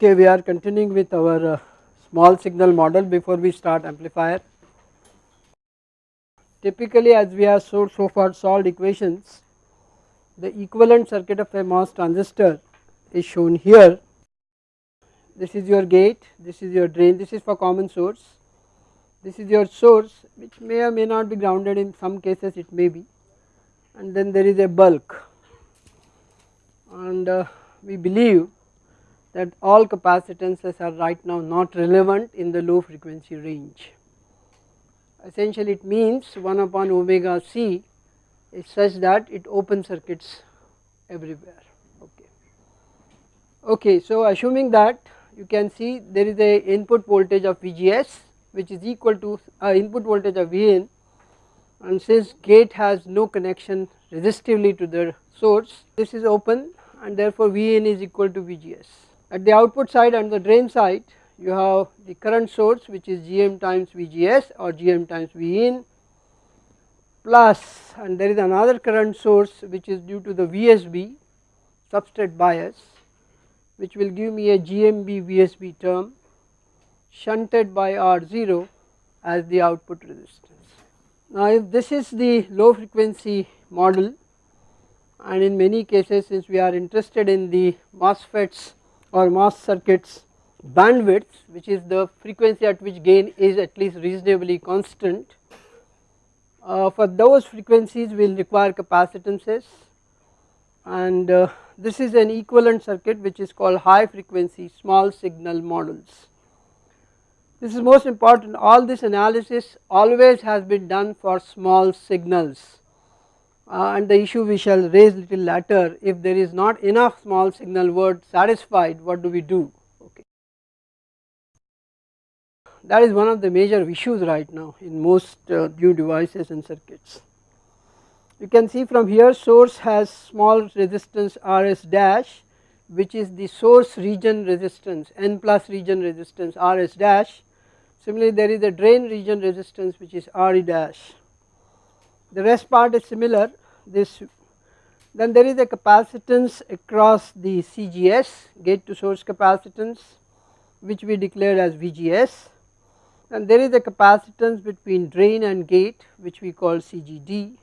Okay, we are continuing with our uh, small signal model before we start amplifier. Typically as we have so, so far solved equations, the equivalent circuit of a MOS transistor is shown here. This is your gate, this is your drain, this is for common source, this is your source which may or may not be grounded in some cases it may be and then there is a bulk and uh, we believe that all capacitances are right now not relevant in the low frequency range. Essentially it means 1 upon omega c is such that it open circuits everywhere okay. Okay, so assuming that you can see there is a input voltage of VGS which is equal to uh, input voltage of Vn and since gate has no connection resistively to the source this is open and therefore Vn is equal to Vgs. At the output side and the drain side you have the current source which is Gm times Vgs or Gm times Vin plus and there is another current source which is due to the VSB substrate bias which will give me a GMB VSB term shunted by R0 as the output resistance. Now if this is the low frequency model and in many cases since we are interested in the MOSFETs or MOS circuits bandwidth which is the frequency at which gain is at least reasonably constant. Uh, for those frequencies we will require capacitances and uh, this is an equivalent circuit which is called high frequency small signal models. This is most important all this analysis always has been done for small signals uh, and the issue we shall raise little later if there is not enough small signal word satisfied what do we do okay. That is one of the major issues right now in most uh, new devices and circuits. You can see from here source has small resistance Rs dash which is the source region resistance n plus region resistance Rs dash similarly there is a drain region resistance which is Re dash the rest part is similar this then there is a capacitance across the CGS gate to source capacitance which we declared as VGS and there is a capacitance between drain and gate which we call CGD.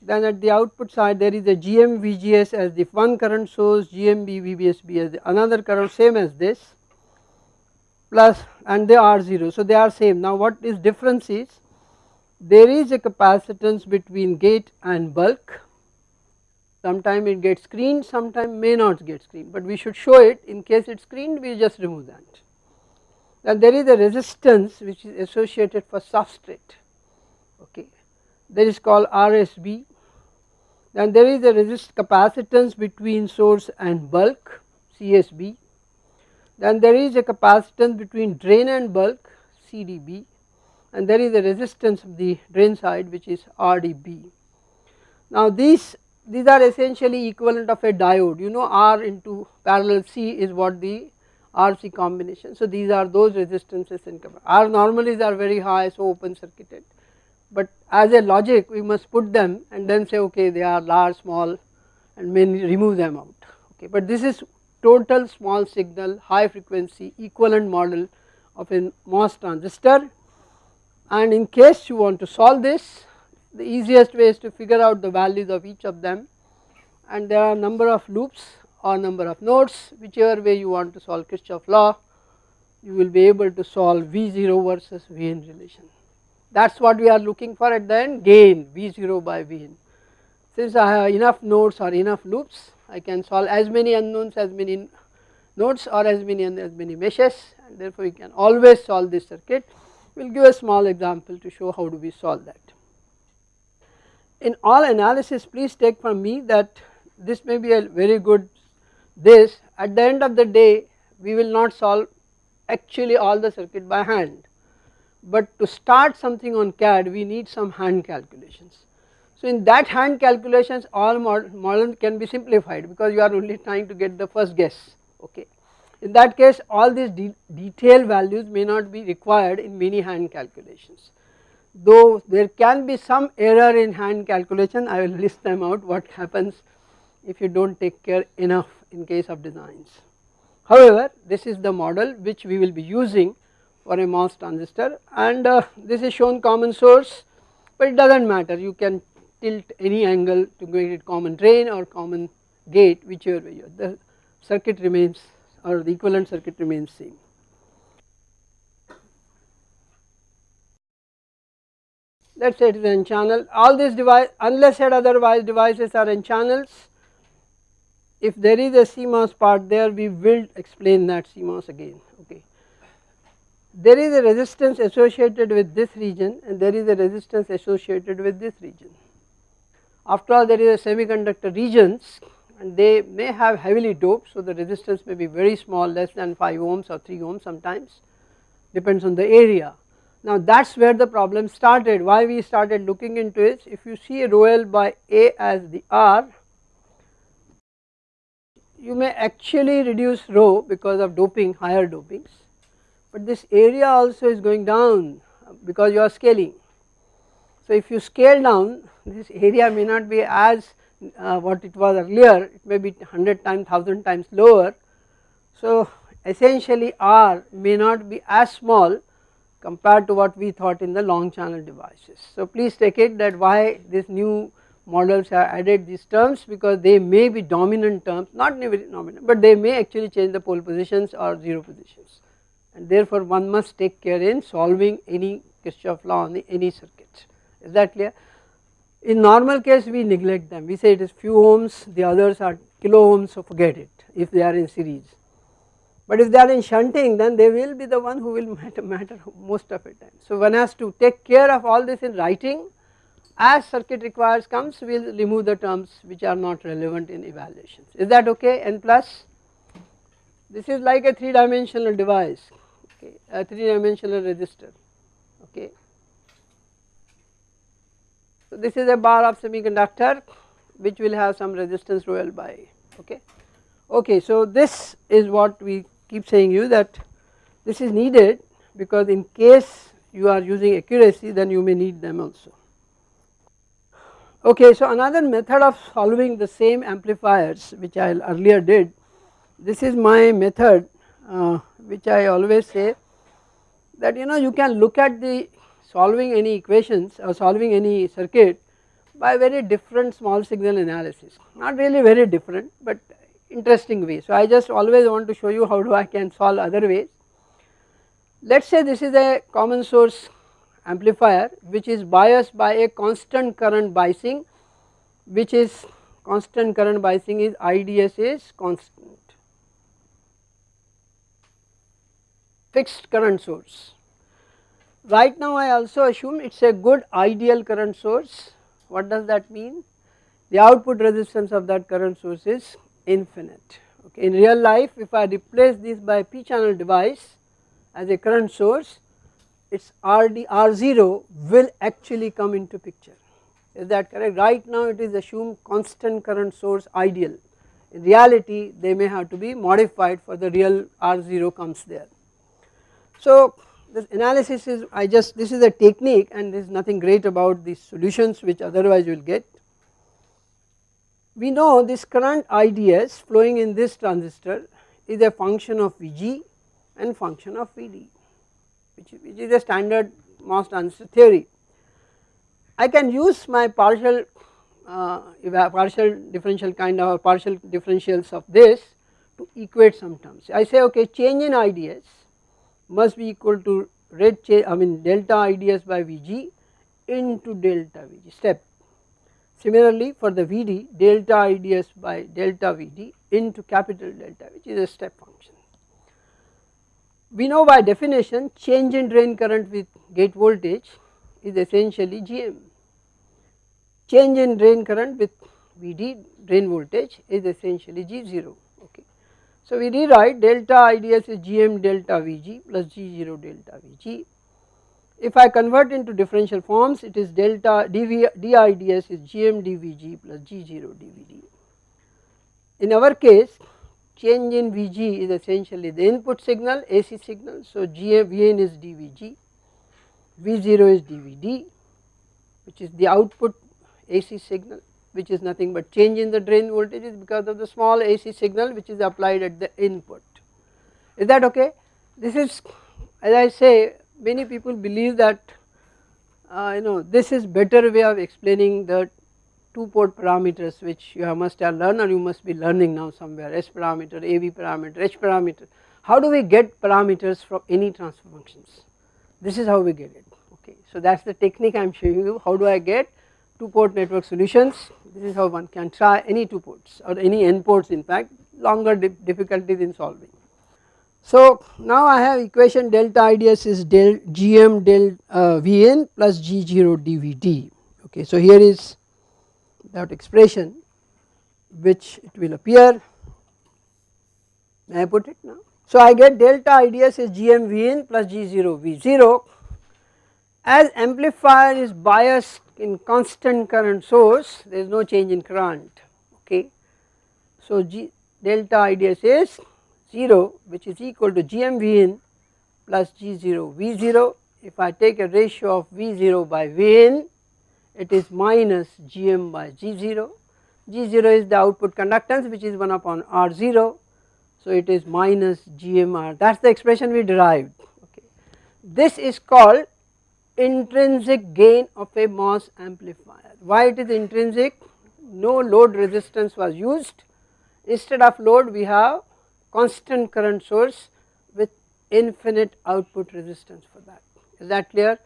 Then at the output side there is a GM VGS as the one current source GMB VBSB as the another current same as this plus and they are 0 so they are same. Now what is difference is there is a capacitance between gate and bulk. Sometime it gets screened sometime may not get screened but we should show it. In case it is screened we just remove that. And there is a resistance which is associated for substrate okay? That is called RSB then there is a resist capacitance between source and bulk CSB then there is a capacitance between drain and bulk CDB and there is a resistance of the drain side which is RDB. Now these these are essentially equivalent of a diode. You know R into parallel C is what the RC combination. So these are those resistances in R normally are very high so open circuited. But as a logic we must put them and then say okay they are large small and may remove them out. Okay but this is total small signal high frequency equivalent model of a MOS transistor and in case you want to solve this the easiest way is to figure out the values of each of them and there are number of loops or number of nodes whichever way you want to solve Kirchhoff law you will be able to solve V0 versus Vn relation. That is what we are looking for at the end gain V0 by Vn. Since I have enough nodes or enough loops I can solve as many unknowns as many nodes or as many as many meshes and therefore you can always solve this circuit we will give a small example to show how do we solve that. In all analysis please take from me that this may be a very good this at the end of the day we will not solve actually all the circuit by hand but to start something on CAD we need some hand calculations. So in that hand calculations all model can be simplified because you are only trying to get the first guess okay in that case all these de detailed values may not be required in many hand calculations. Though there can be some error in hand calculation I will list them out what happens if you do not take care enough in case of designs. However, this is the model which we will be using for a MOS transistor and uh, this is shown common source but it does not matter you can tilt any angle to make it common drain or common gate whichever way you the circuit remains or the equivalent circuit remains same. Let us say it is n channel all these device unless said otherwise devices are n channels if there is a CMOS part there we will explain that CMOS again okay. There is a resistance associated with this region and there is a resistance associated with this region. After all there is a semiconductor regions and they may have heavily doped so the resistance may be very small less than 5 ohms or 3 ohms sometimes depends on the area. Now that is where the problem started why we started looking into it if you see rho l by A as the R you may actually reduce rho because of doping higher dopings but this area also is going down because you are scaling. So if you scale down this area may not be as uh, what it was earlier it may be 100 times 1000 times lower. So essentially R may not be as small compared to what we thought in the long channel devices. So please take it that why this new models have added these terms because they may be dominant terms not dominant but they may actually change the pole positions or 0 positions and therefore one must take care in solving any Kirchhoff law on any circuit is that clear. In normal case we neglect them. We say it is few ohms the others are kilo ohms so forget it if they are in series. But if they are in shunting then they will be the one who will matter, matter most of the time. So one has to take care of all this in writing. As circuit requires comes we will remove the terms which are not relevant in evaluations. Is that okay? N plus? This is like a 3 dimensional device okay? A 3 dimensional resistor okay this is a bar of semiconductor which will have some resistance rho L by okay? Okay so this is what we keep saying you that this is needed because in case you are using accuracy then you may need them also. Okay, so another method of solving the same amplifiers which I earlier did, this is my method uh, which I always say that you know you can look at the solving any equations or solving any circuit by very different small signal analysis, not really very different but interesting way. So I just always want to show you how do I can solve other ways. Let us say this is a common source amplifier which is biased by a constant current biasing which is constant current biasing is IDS is constant fixed current source. Right now I also assume it is a good ideal current source. What does that mean? The output resistance of that current source is infinite. Okay in real life if I replace this by p channel device as a current source its RD R0 will actually come into picture. Is that correct? Right now it is assumed constant current source ideal. In reality they may have to be modified for the real R0 comes there. So this analysis is I just this is a technique and there is nothing great about the solutions which otherwise you will get. We know this current IDS flowing in this transistor is a function of Vg and function of Vd which, which is a standard MOS transistor theory. I can use my partial uh, partial differential kind of partial differentials of this to equate some terms. I say okay change in IDS must be equal to rate change I mean delta IDS by Vg into delta Vg step. Similarly for the Vd delta IDS by delta Vd into capital delta which is a step function we know by definition change in drain current with gate voltage is essentially GM. Change in drain current with Vd drain voltage is essentially G0 okay. So we rewrite delta IDS is Gm delta Vg plus G0 delta Vg. If I convert into differential forms it is delta dV, DIDS is Gm dVg plus G0 dVd. In our case change in Vg is essentially the input signal AC signal. So GA Vn is dVg, V0 is dVd which is the output AC signal which is nothing but change in the drain voltage is because of the small AC signal which is applied at the input is that okay this is as I say many people believe that uh, you know this is better way of explaining the two port parameters which you must have learned or you must be learning now somewhere S parameter, AV parameter, H parameter. How do we get parameters from any transfer functions? This is how we get it okay. So that is the technique I am showing you how do I get two port network solutions this is how one can try any two ports or any n ports in fact longer difficulties in solving. So now I have equation delta IDS is del gm del uh, Vn plus G0 dVd okay. So here is that expression which it will appear may I put it now. So I get delta IDS is gm Vn plus G0 V0 as amplifier is biased in constant current source there is no change in current okay. So G delta IDS is 0 which is equal to GM Vn plus G0 V0 if I take a ratio of V0 by Vn it is minus Gm by G0 G0 is the output conductance which is 1 upon R0 so it is minus GMR that is the expression we derived okay. This is called intrinsic gain of a MOS amplifier. Why it is intrinsic? No load resistance was used instead of load we have constant current source with infinite output resistance for that is that clear.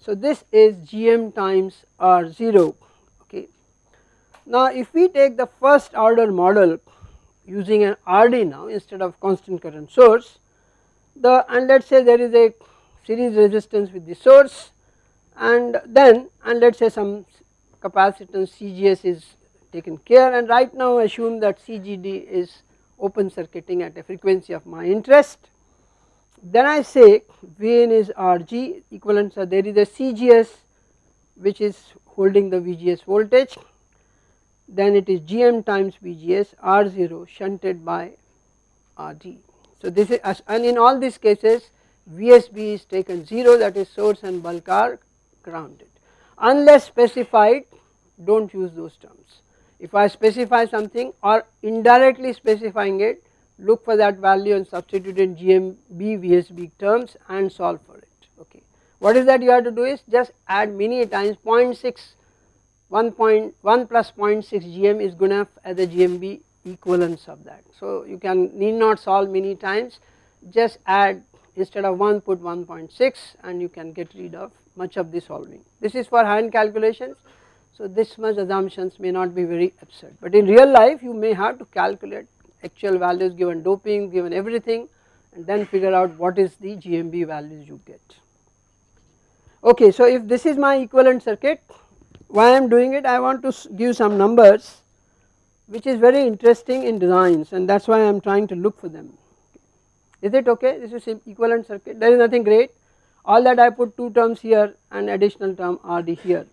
So this is Gm times R0 okay. Now if we take the first order model using an RD now instead of constant current source the and let us say there is a series resistance with the source and then and let us say some capacitance CGS is taken care and right now assume that CGD is open circuiting at a frequency of my interest. Then I say Vn is Rg equivalent so there is a CGS which is holding the VGS voltage then it is Gm times VGS R0 shunted by Rd. So this is and in all these cases VSB is taken 0 that is source and bulk are grounded unless specified do not use those terms. If I specify something or indirectly specifying it look for that value and substitute in GMB VSB terms and solve for it okay. What is that you have to do is just add many times 0.6 1.1 plus 0.6 GM is good enough as a GMB equivalence of that. So you can need not solve many times just add instead of 1 put 1.6 and you can get rid of much of the solving. This is for hand calculations so this much assumptions may not be very absurd but in real life you may have to calculate actual values given doping given everything and then figure out what is the GMB values you get. Okay so if this is my equivalent circuit why I am doing it I want to give some numbers which is very interesting in designs and that is why I am trying to look for them. Is it okay this is equivalent circuit there is nothing great all that I put 2 terms here and additional term RD here.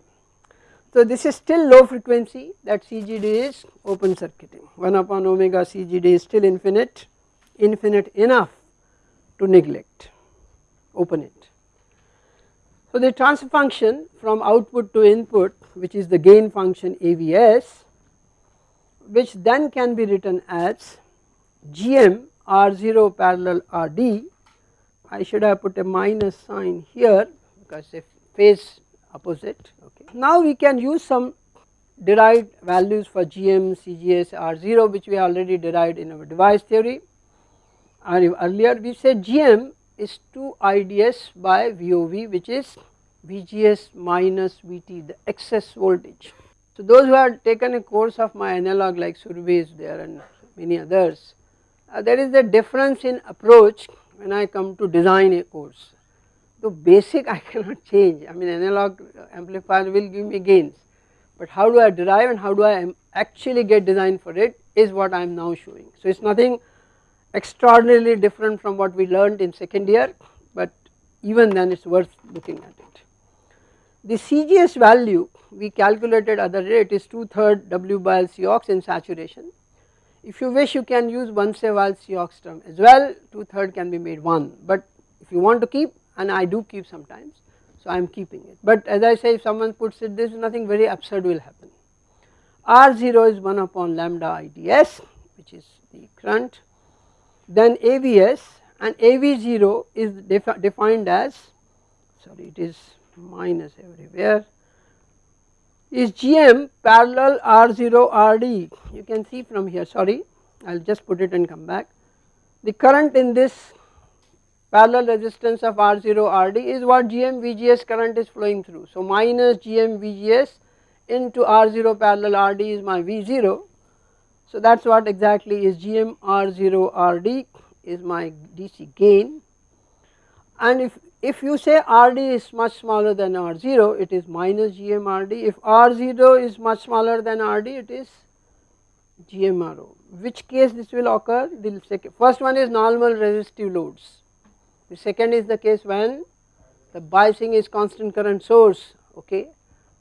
So this is still low frequency that CGD is open circuiting 1 upon omega CGD is still infinite, infinite enough to neglect, open it. So the transfer function from output to input which is the gain function AVS which then can be written as GM R0 parallel RD I should have put a minus sign here because a phase opposite okay. Now we can use some derived values for GM, CGS, R0 which we already derived in our device theory and earlier we said GM is 2 IDS by VOV which is VGS minus VT the excess voltage. So those who have taken a course of my analog like Survey is there and many others uh, there is a difference in approach when I come to design a course. The basic I cannot change I mean analog amplifier will give me gains but how do I derive and how do I actually get design for it is what I am now showing. So it is nothing extraordinarily different from what we learned in second year but even then it is worth looking at it. The CGS value we calculated other day it is 2 third W by L C ox in saturation if you wish you can use one Seval Siox term as well. Two third can be made 1 but if you want to keep and I do keep sometimes so I am keeping it. But as I say if someone puts it this nothing very absurd will happen. R0 is 1 upon lambda IDS which is the current. Then AVS and AV0 is defi defined as sorry it is minus everywhere is GM parallel R0 RD you can see from here sorry I will just put it and come back the current in this parallel resistance of R0 RD is what GM VGS current is flowing through. So minus GM VGS into R0 parallel RD is my V0. So that is what exactly is GM R0 RD is my DC gain and if, if you say RD is much smaller than R0 it is minus GM RD if R0 is much smaller than RD it is GMRO which case this will occur? The second first one is normal resistive loads. The second is the case when the biasing is constant current source okay?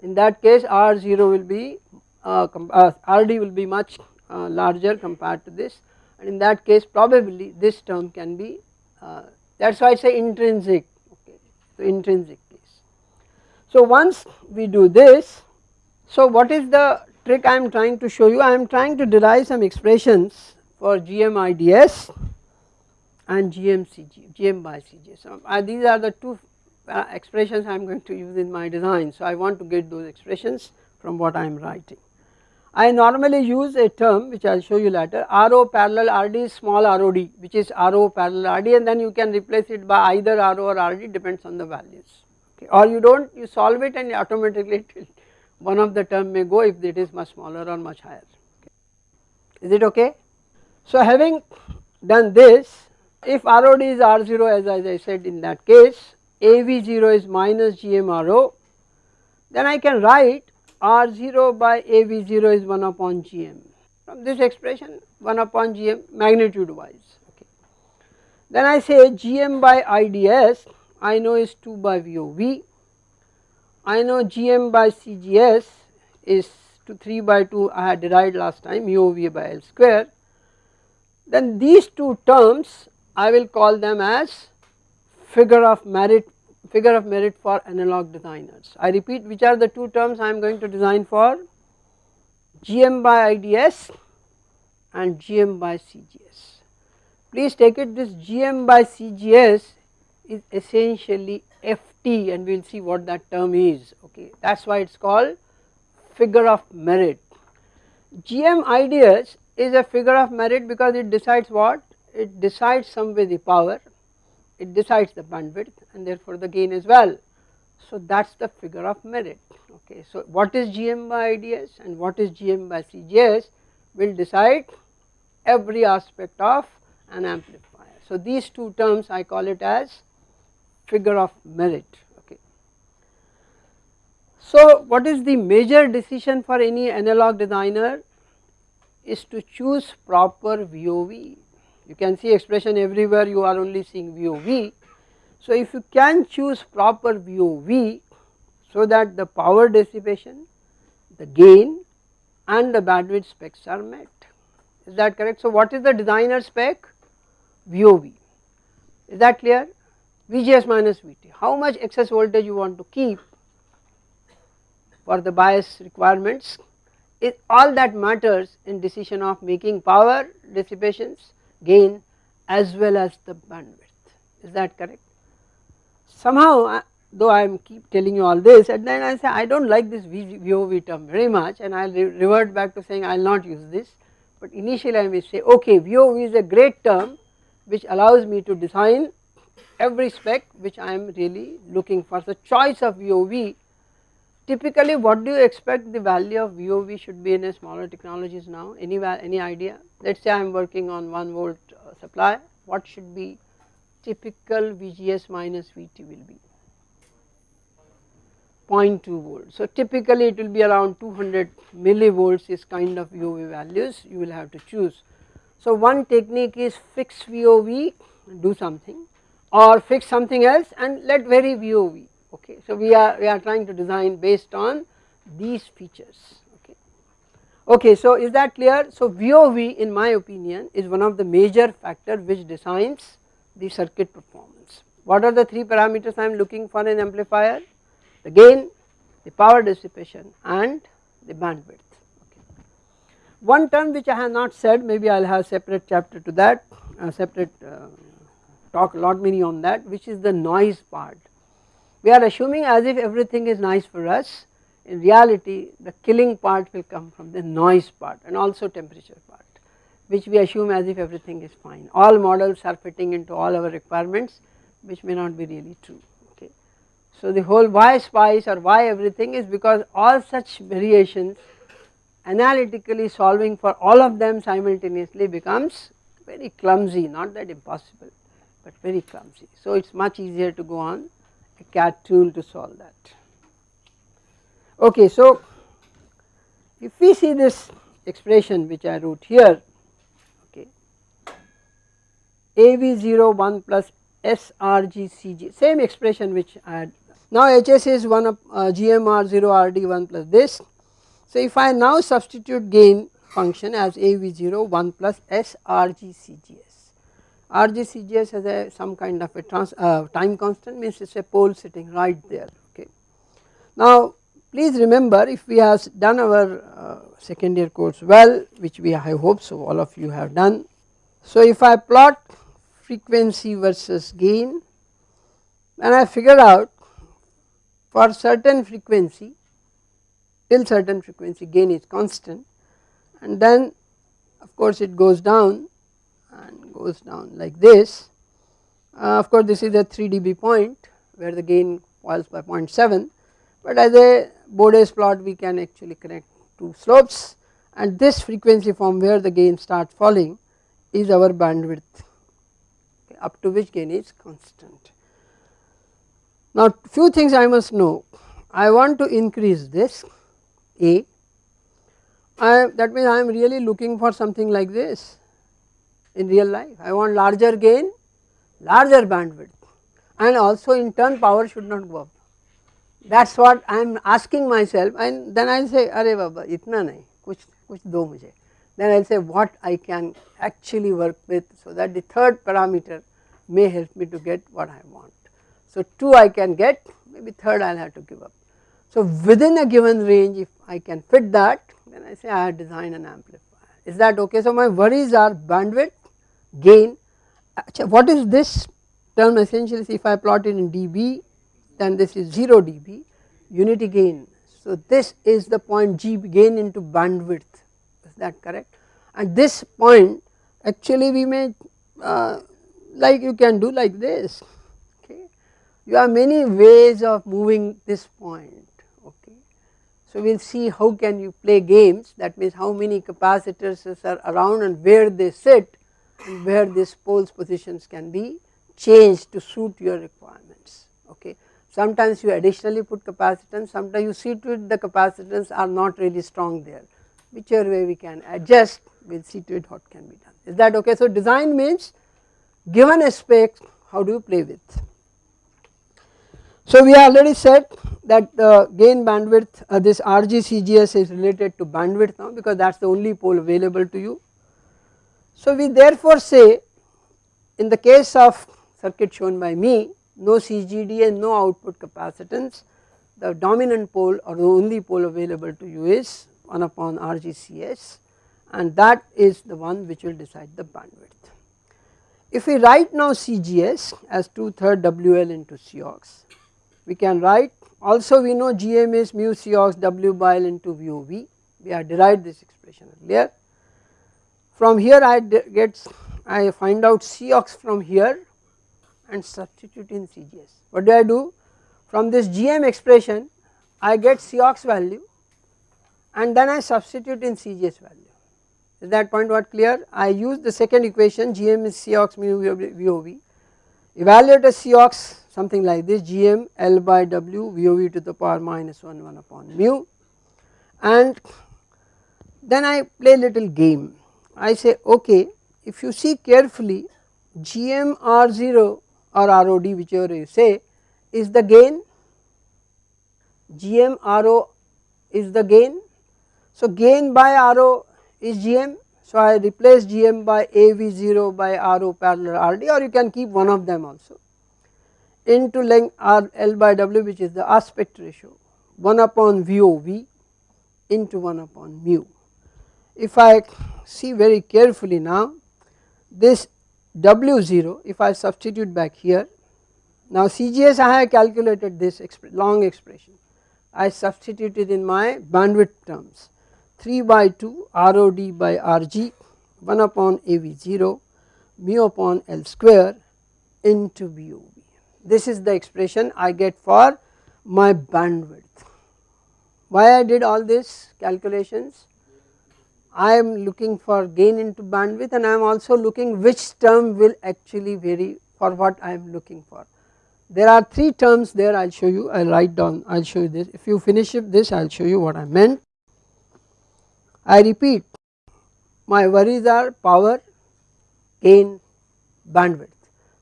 In that case R0 will be uh, uh, RD will be much uh, larger compared to this. And in that case probably this term can be uh, that is why I say intrinsic okay so intrinsic case. So once we do this so what is the trick I am trying to show you I am trying to derive some expressions for GMIDS and GMCG, GM by CG. So uh, these are the two uh, expressions I am going to use in my design. So I want to get those expressions from what I am writing. I normally use a term which I will show you later RO parallel RD small ROD which is RO parallel RD and then you can replace it by either RO or RD depends on the values okay. or you do not you solve it and automatically one of the term may go if it is much smaller or much higher okay. is it okay. So having done this if ROD is R0 as, as I said in that case AV0 is minus GMRO then I can write R0 by AV0 is 1 upon GM from this expression 1 upon GM magnitude wise okay. Then I say GM by IDS I know is 2 by VOV I know GM by CGS is to 3 by 2 I had derived last time UOV by L square. Then these two terms I will call them as figure of merit figure of merit for analog designers. I repeat which are the two terms I am going to design for GM by IDS and GM by CGS. Please take it this GM by CGS is essentially FT and we will see what that term is okay that is why it is called figure of merit. GM IDS is a figure of merit because it decides what it decides some way the power, it decides the bandwidth and therefore the gain as well. So that is the figure of merit okay. So what is GM by IDS and what is GM by CGS will decide every aspect of an amplifier. So these two terms I call it as figure of merit okay. So what is the major decision for any analog designer is to choose proper VOV you can see expression everywhere you are only seeing VOV. So if you can choose proper VOV so that the power dissipation, the gain and the bandwidth specs are met. Is that correct. So what is the designer spec? VOV is that clear? VGS minus VT how much excess voltage you want to keep for the bias requirements? Is all that matters in decision of making power dissipations gain as well as the bandwidth is that correct. Somehow though I am keep telling you all this and then I say I do not like this VOV term very much and I will re revert back to saying I will not use this but initially I may say okay VOV is a great term which allows me to design every spec which I am really looking for. So choice of VOV typically what do you expect the value of VOV should be in a smaller technologies now? Any any idea? Let us say I am working on 1 volt uh, supply. What should be typical VGS minus VT will be? 0.2 volt. So typically it will be around 200 millivolts is kind of VOV values you will have to choose. So one technique is fix VOV do something or fix something else and let vary VOV okay. So we are we are trying to design based on these features okay. Okay so is that clear? So VOV in my opinion is one of the major factor which designs the circuit performance. What are the three parameters I am looking for in amplifier? The gain, the power dissipation and the bandwidth. One term which I have not said maybe I will have separate chapter to that, a separate uh, talk a lot many on that which is the noise part. We are assuming as if everything is nice for us in reality the killing part will come from the noise part and also temperature part which we assume as if everything is fine. All models are fitting into all our requirements which may not be really true okay. So the whole why spice or why everything is because all such variations analytically solving for all of them simultaneously becomes very clumsy not that impossible but very clumsy. So it is much easier to go on a CAD tool to solve that. Okay, so if we see this expression which I wrote here okay AV0 1 plus SRGCG same expression which I had now HS is 1 of uh, GMR0 RD 1 plus this. So if I now substitute gain function as AV0 1 plus SRGCGS RGCGS has a some kind of a trans, uh, time constant means it is a pole sitting right there okay. Now please remember if we have done our uh, second year course well which we I hope so all of you have done. So if I plot frequency versus gain and I figure out for certain frequency till certain frequency gain is constant and then of course it goes down and goes down like this. Uh, of course this is a 3 dB point where the gain falls by 0.7 but as a Bode's plot we can actually connect two slopes and this frequency from where the gain starts falling is our bandwidth okay, up to which gain is constant. Now few things I must know I want to increase this A I, that means I am really looking for something like this in real life. I want larger gain, larger bandwidth and also in turn power should not go up. That is what I am asking myself and then I will say arey baba itna nahi kuch kuch do mujhe. Then I will say what I can actually work with so that the third parameter may help me to get what I want. So, 2 I can get maybe third I will have to give up. So, within a given range if I can fit that then I say I design an amplifier is that okay. So, my worries are bandwidth gain what is this term essentially if I plot it in dB then this is 0 dB unity gain. So this is the point G gain into bandwidth is that correct and this point actually we may uh, like you can do like this okay. You have many ways of moving this point okay. So we will see how can you play games that means how many capacitors are around and where they sit where these poles positions can be changed to suit your requirements okay. Sometimes you additionally put capacitance, sometimes you see to it the capacitance are not really strong there whichever way we can adjust we will see to it what can be done is that okay. So design means given a spec how do you play with. So we already said that the gain bandwidth uh, this RGCGS is related to bandwidth now because that is the only pole available to you so we therefore say in the case of circuit shown by me no CGD and no output capacitance the dominant pole or the only pole available to you is 1 upon RGCS and that is the one which will decide the bandwidth. If we write now CGS as 2 third WL into Cox we can write also we know GM is mu Cox W by L into VOV we have derived this expression earlier from here I get I find out Cox from here and substitute in CGS. What do I do? From this GM expression I get Cox value and then I substitute in CGS value. Is that point what clear? I use the second equation GM is Cox mu VOV. Evaluate a Cox something like this GM L by W VOV to the power minus 1 1 upon mu and then I play little game I say okay if you see carefully GM R0 or ROD whichever you say is the gain GM RO is the gain. So gain by RO is GM so I replace GM by AV0 by RO parallel RD or you can keep one of them also into length R L by W which is the aspect ratio 1 upon VOV into 1 upon mu. If I see very carefully now this W0 if I substitute back here. Now CGS I have calculated this long expression, I substituted in my bandwidth terms 3 by 2 ROD by RG 1 upon AV0 mu upon L square into VOV. This is the expression I get for my bandwidth. Why I did all this calculations? I am looking for gain into bandwidth and I am also looking which term will actually vary for what I am looking for. There are 3 terms there I will show you, I will write down, I will show you this. If you finish this I will show you what I meant. I repeat my worries are power, gain, bandwidth.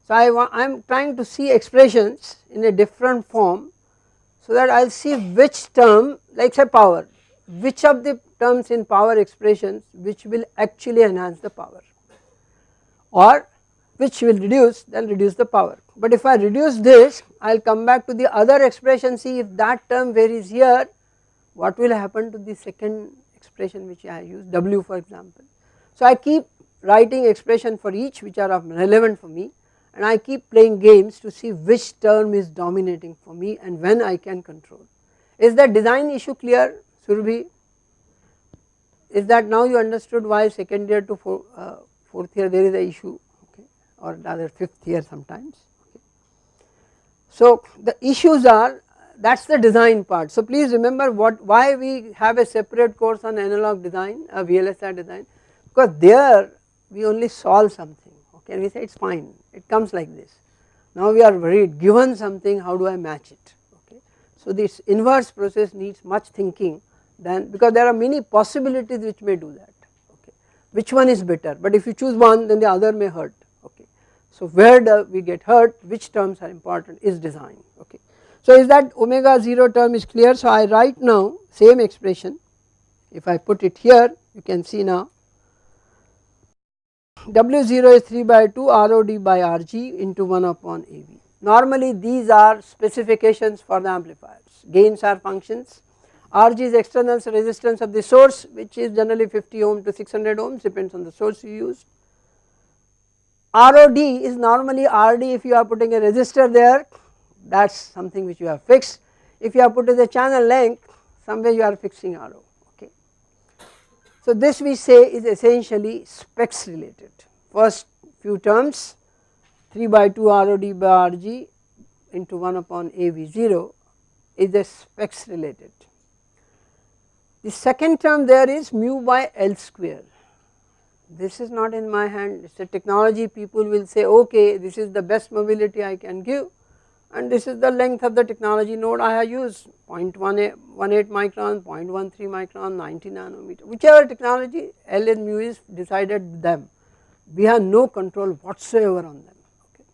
So I am trying to see expressions in a different form so that I will see which term like say power, which of the terms in power expressions which will actually enhance the power or which will reduce then reduce the power. But if I reduce this I will come back to the other expression see if that term varies here what will happen to the second expression which I use W for example. So I keep writing expression for each which are of relevant for me and I keep playing games to see which term is dominating for me and when I can control. Is the design issue clear Surabhi? Is that now you understood why second year to four, uh, fourth year there is a issue okay, or rather fifth year sometimes. Okay. So the issues are that is the design part. So please remember what why we have a separate course on analog design, a VLSI design because there we only solve something okay we say it is fine it comes like this. Now we are worried given something how do I match it okay. So this inverse process needs much thinking than because there are many possibilities which may do that okay. Which one is better? But if you choose one then the other may hurt okay. So where do we get hurt which terms are important is design okay. So is that omega 0 term is clear? So I write now same expression. If I put it here you can see now. W0 is 3 by 2 ROD by RG into 1 upon AV. Normally these are specifications for the amplifiers, gains are functions, RG is external resistance of the source which is generally 50 ohm to 600 ohms depends on the source you use. ROD is normally RD if you are putting a resistor there that is something which you have fixed. If you are putting the channel length somewhere you are fixing RO. So this we say is essentially specs related first few terms 3 by 2 ROD by RG into 1 upon AV0 is the specs related. The second term there is mu by L square. This is not in my hand. It is a technology people will say okay this is the best mobility I can give and this is the length of the technology node I have used. 0.18 micron, 0.13 micron, 90 nanometer whichever technology L and mu is decided them. We have no control whatsoever on them. Okay.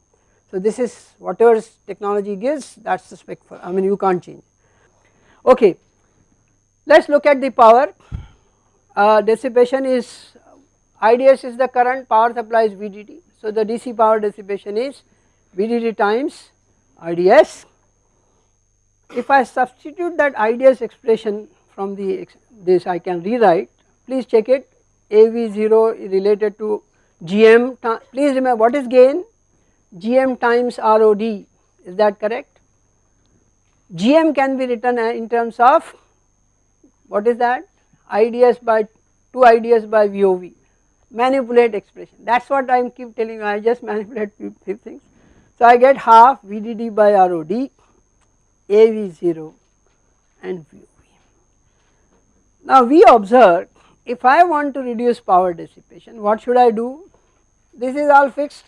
So this is whatever technology gives that is the spec for I mean you can't change. Okay. Let us look at the power. Uh, dissipation is IDS is the current power supply is VDD so the DC power dissipation is VDD times IDS. If I substitute that IDS expression from the this I can rewrite. Please check it. AV0 related to GM please remember what is gain? GM times ROD is that correct? GM can be written in terms of what is that? IDS by 2 IDS by VOV manipulate expression. That is what I am keep telling you. I just manipulate few things. So I get half VDD by ROD, AV0 and VOV. Now we observe if I want to reduce power dissipation what should I do? This is all fixed